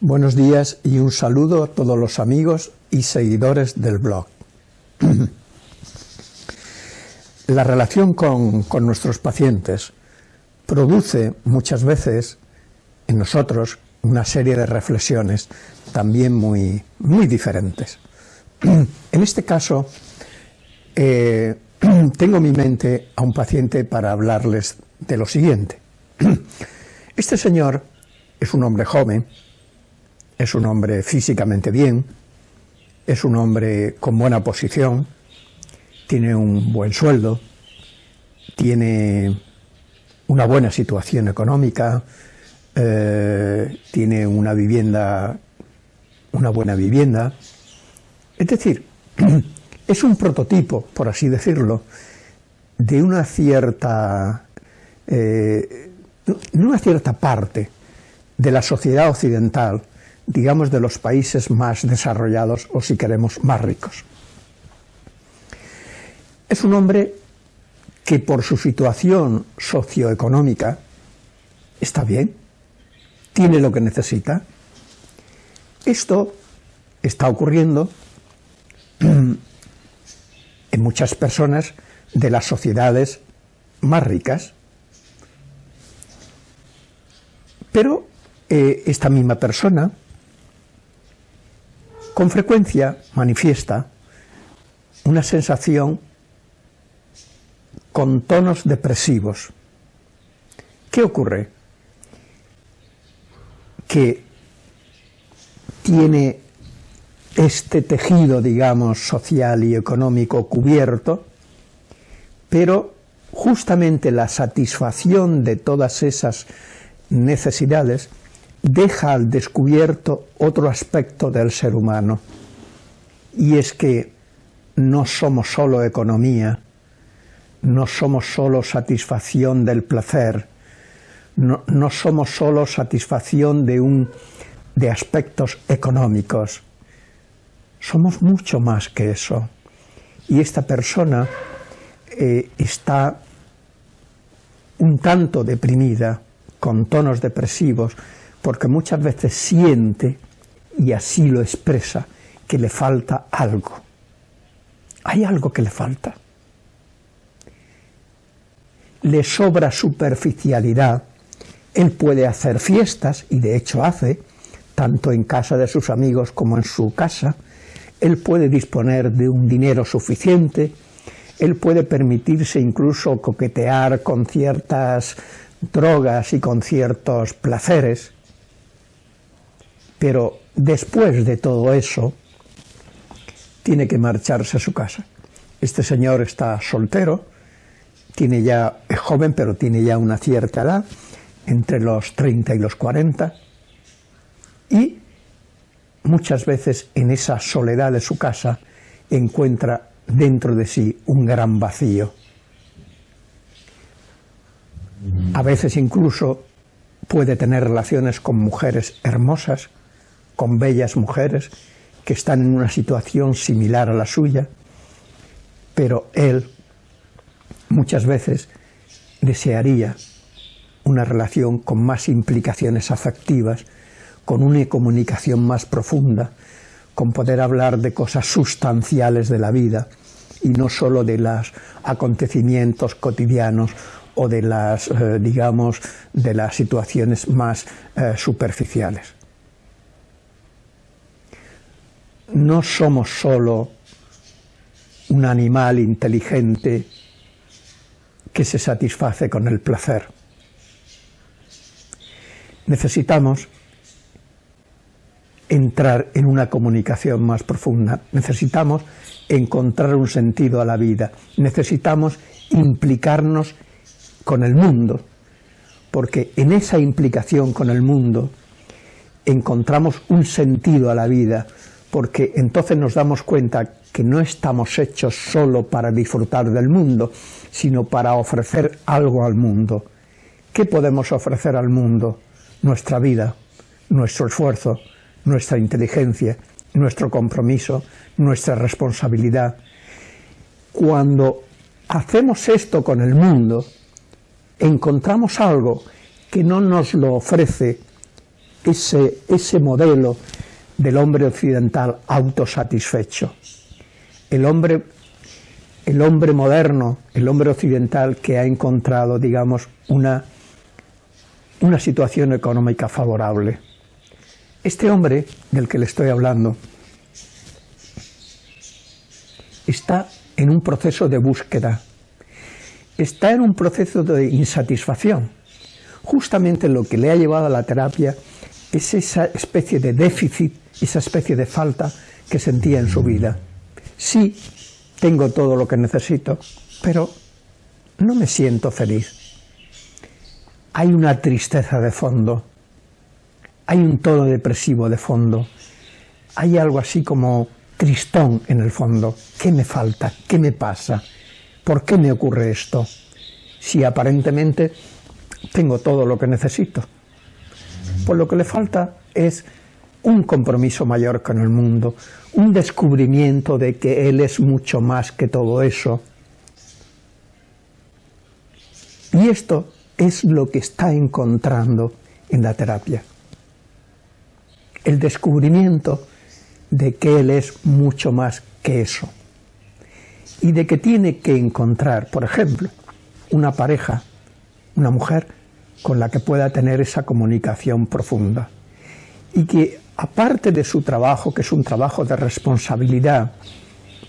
Buenos días y un saludo a todos los amigos y seguidores del blog. La relación con, nuestros pacientes produce muchas veces en nosotros una serie de reflexiones también muy, muy diferentes. En este caso, eh, tengo en mi mente a un paciente para hablarles de lo siguiente. Este señor es un hombre joven, es un hombre físicamente bien, es un hombre con buena posición, tiene un buen sueldo, tiene una buena situación económica, eh, tiene una vivienda, una buena vivienda. Es decir, es un prototipo, por así decirlo, de una cierta, eh, una cierta parte de la sociedad occidental digamos, de los países más desarrollados o, si queremos, más ricos. Es un hombre que por su situación socioeconómica está bien, tiene lo que necesita. Esto está ocurriendo en muchas personas de las sociedades más ricas. Pero eh, esta misma persona con frecuencia manifiesta una sensación con tonos depresivos. ¿Qué ocurre? Que tiene este tejido, digamos, social y económico cubierto, pero justamente la satisfacción de todas esas necesidades deja al descubierto otro aspecto del ser humano, y es que no somos solo economía, no somos solo satisfacción del placer, no, no somos solo satisfacción de, un, de aspectos económicos, somos mucho más que eso. Y esta persona eh, está un tanto deprimida, con tonos depresivos, porque muchas veces siente, y así lo expresa, que le falta algo. Hay algo que le falta. Le sobra superficialidad. Él puede hacer fiestas, y de hecho hace, tanto en casa de sus amigos como en su casa. Él puede disponer de un dinero suficiente. Él puede permitirse incluso coquetear con ciertas drogas y con ciertos placeres pero después de todo eso, tiene que marcharse a su casa. Este señor está soltero, tiene ya, es joven, pero tiene ya una cierta edad, entre los 30 y los 40, y muchas veces en esa soledad de su casa encuentra dentro de sí un gran vacío. A veces incluso puede tener relaciones con mujeres hermosas, con bellas mujeres que están en una situación similar a la suya, pero él muchas veces desearía una relación con más implicaciones afectivas, con una comunicación más profunda, con poder hablar de cosas sustanciales de la vida y no solo de los acontecimientos cotidianos o de las, eh, digamos, de las situaciones más eh, superficiales. no somos solo un animal inteligente que se satisface con el placer. Necesitamos entrar en una comunicación más profunda, necesitamos encontrar un sentido a la vida, necesitamos implicarnos con el mundo, porque en esa implicación con el mundo encontramos un sentido a la vida, porque entonces nos damos cuenta que no estamos hechos solo para disfrutar del mundo, sino para ofrecer algo al mundo. ¿Qué podemos ofrecer al mundo? Nuestra vida, nuestro esfuerzo, nuestra inteligencia, nuestro compromiso, nuestra responsabilidad. Cuando hacemos esto con el mundo, encontramos algo que no nos lo ofrece ese, ese modelo del hombre occidental autosatisfecho. El hombre, el hombre moderno, el hombre occidental que ha encontrado, digamos, una, una situación económica favorable. Este hombre del que le estoy hablando está en un proceso de búsqueda, está en un proceso de insatisfacción. Justamente lo que le ha llevado a la terapia es esa especie de déficit, esa especie de falta que sentía en su vida. Sí, tengo todo lo que necesito, pero no me siento feliz. Hay una tristeza de fondo, hay un tono depresivo de fondo, hay algo así como tristón en el fondo. ¿Qué me falta? ¿Qué me pasa? ¿Por qué me ocurre esto? Si aparentemente tengo todo lo que necesito. Pues lo que le falta es un compromiso mayor con el mundo, un descubrimiento de que Él es mucho más que todo eso. Y esto es lo que está encontrando en la terapia. El descubrimiento de que Él es mucho más que eso. Y de que tiene que encontrar, por ejemplo, una pareja, una mujer, con la que pueda tener esa comunicación profunda. Y que aparte de su trabajo, que es un trabajo de responsabilidad,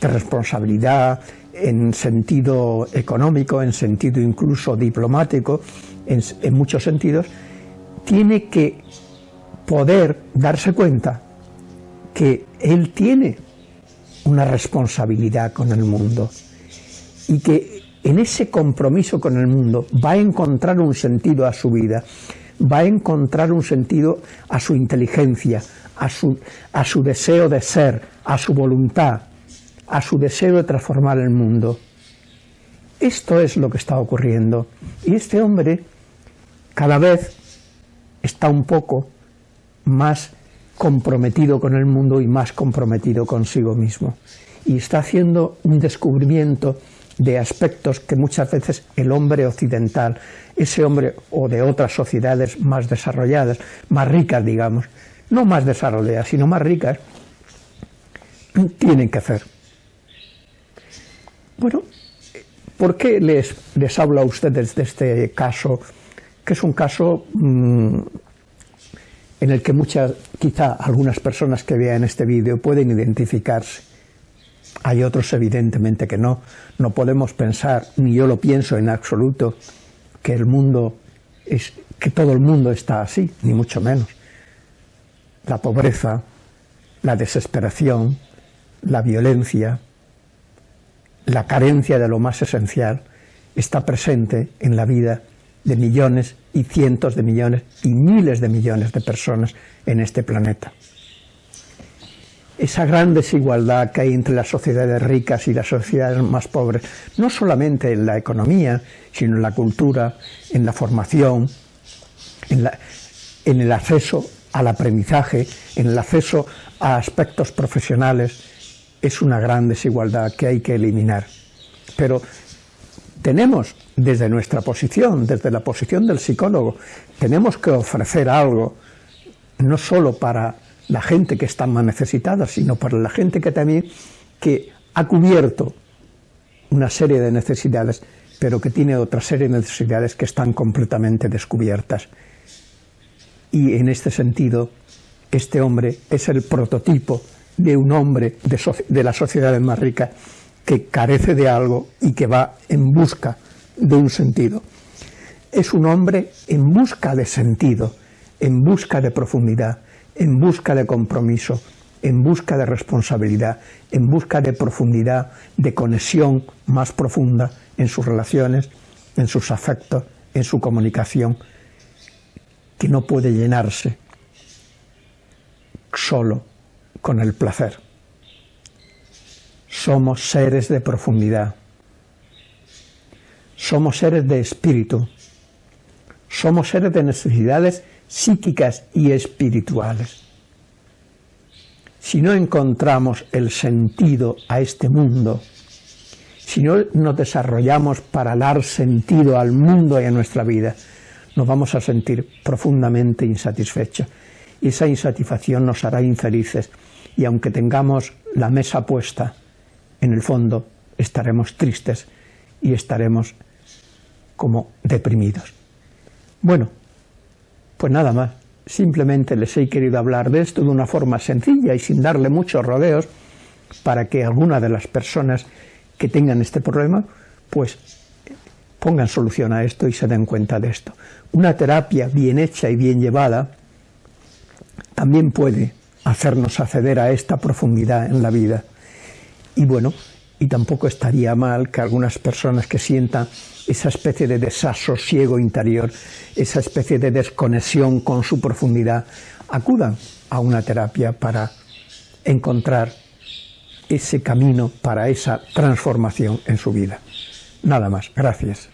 de responsabilidad en sentido económico, en sentido incluso diplomático, en, muchos sentidos, tiene que poder darse cuenta que él tiene una responsabilidad con el mundo y que en ese compromiso con el mundo va a encontrar un sentido a su vida, va a encontrar un sentido a su inteligencia, a su, a su deseo de ser, a su voluntad, a su deseo de transformar el mundo. Esto es lo que está ocurriendo. Y este hombre cada vez está un poco más comprometido con el mundo y más comprometido consigo mismo. Y está haciendo un descubrimiento de aspectos que muchas veces el hombre occidental, ese hombre o de otras sociedades más desarrolladas, más ricas digamos, no más desarrolladas, sino más ricas, tienen que hacer. Bueno, ¿por qué les, les hablo a ustedes de este caso, que es un caso mm, en el que muchas, quizá algunas personas que vean este vídeo pueden identificarse? Hay otros evidentemente que no. No podemos pensar, ni yo lo pienso en absoluto, que el mundo es, que todo el mundo está así, ni mucho menos. La pobreza, la desesperación, la violencia, la carencia de lo más esencial está presente en la vida de millones y cientos de millones y miles de millones de personas en este planeta. Esa gran desigualdad que hay entre las sociedades ricas y las sociedades más pobres, no solamente en la economía, sino en la cultura, en la formación, en, el acceso al aprendizaje, en el acceso a aspectos profesionales, es una gran desigualdad que hay que eliminar. Pero tenemos, desde nuestra posición, desde la posición del psicólogo, tenemos que ofrecer algo, no solo para la gente que está más necesitada, sino para la gente que también que ha cubierto una serie de necesidades, pero que tiene otra serie de necesidades que están completamente descubiertas. Y en este sentido, este hombre es el prototipo de un hombre de, de la sociedad más rica que carece de algo y que va en busca de un sentido. Es un hombre en busca de sentido, en busca de profundidad, en busca de compromiso, en busca de responsabilidad, en busca de profundidad, de conexión más profunda en sus relaciones, en sus afectos, en su comunicación, que no puede llenarse solo con el placer. Somos seres de profundidad, somos seres de espíritu, somos seres de necesidades psíquicas y espirituales. Si no encontramos el sentido a este mundo, si no nos desarrollamos para dar sentido al mundo y a nuestra vida, nos vamos a sentir profundamente insatisfechos. Y esa insatisfacción nos hará infelices. Y aunque tengamos la mesa puesta, en el fondo estaremos tristes y estaremos como deprimidos. Bueno, pues nada más. Simplemente les he querido hablar de esto de una forma sencilla y sin darle muchos rodeos para que alguna de las personas que tengan este problema, pues pongan solución a esto y se den cuenta de esto. Una terapia bien hecha y bien llevada también puede hacernos acceder a esta profundidad en la vida. Y bueno, y tampoco estaría mal que algunas personas que sientan esa especie de desasosiego interior, esa especie de desconexión con su profundidad, acudan a una terapia para encontrar ese camino para esa transformación en su vida. Nada más. Gracias.